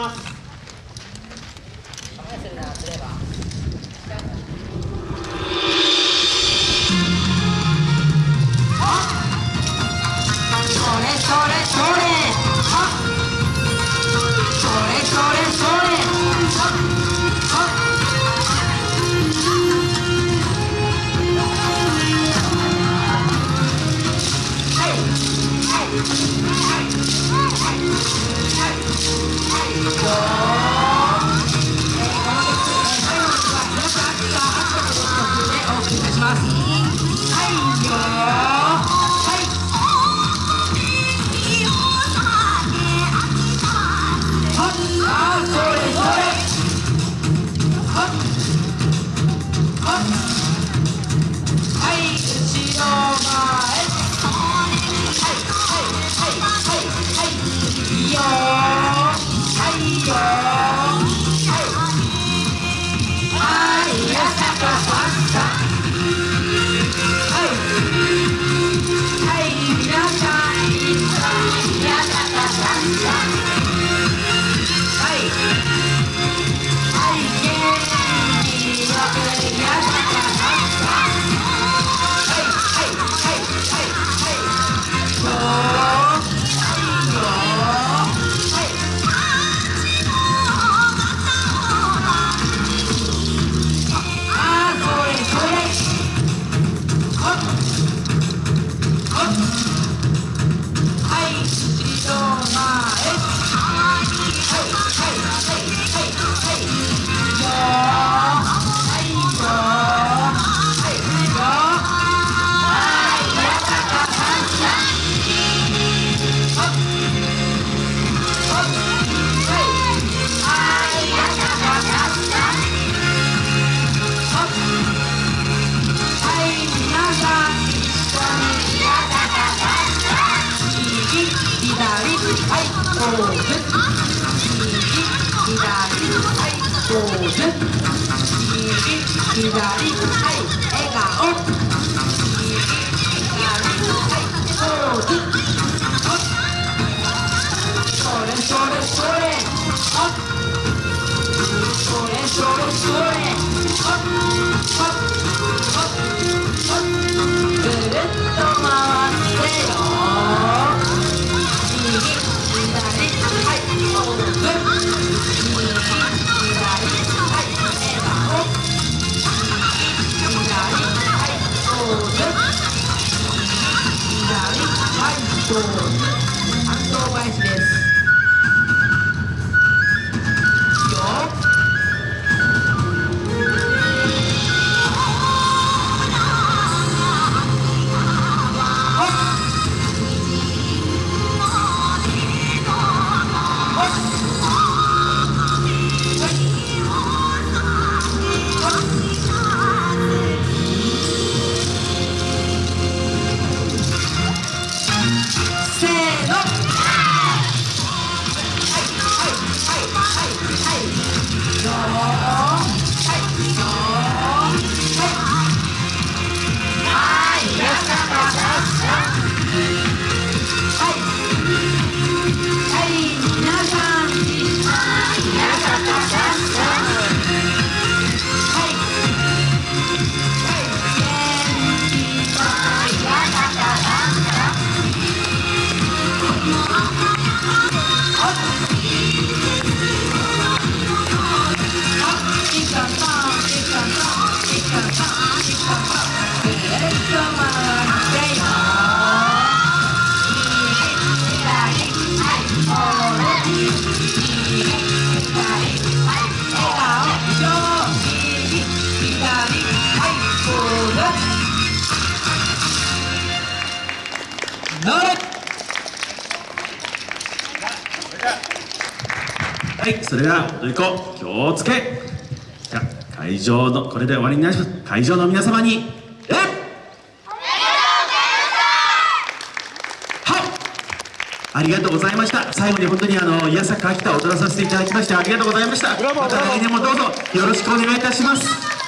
します。么？哎呦！はい。左はいポーズそれそれそれそれそれそれと Not! はいそれでは踊り子気をつけ。じゃ会場のこれで終わりになります会場の皆様にえありがとうございました。最後に本当にあの宮坂秋田を踊らさせていただきましてありがとうございました。また来年もどうぞよろしくお願いいたします。